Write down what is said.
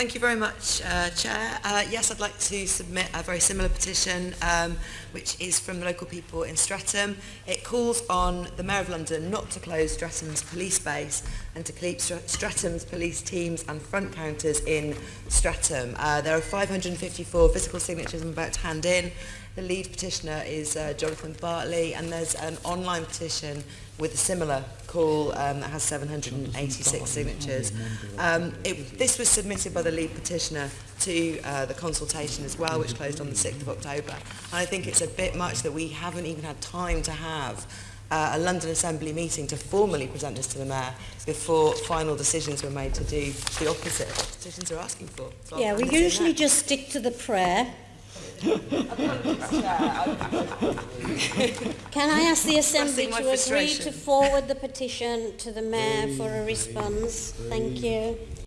Thank you very much, uh, Chair. Uh, yes, I'd like to submit a very similar petition, um, which is from the local people in Streatham. It calls on the Mayor of London not to close Streatham's police base and to keep Str Streatham's police teams and front counters in Streatham. Uh, there are 554 physical signatures I'm about to hand in. The lead petitioner is uh, Jonathan Bartley, and there's an online petition with a similar call um, that has 786 signatures. Um, it, this was submitted by the lead petitioner to uh, the consultation as well, which closed on the 6th of October. And I think it's a bit much that we haven't even had time to have uh, a London Assembly meeting to formally present this to the Mayor before final decisions were made to do the opposite of what petitions are asking for. So Yeah, we hand this in usually just stick to the prayer. Can I ask the Assembly to agree to forward the petition to the Mayor for a response? Thank you.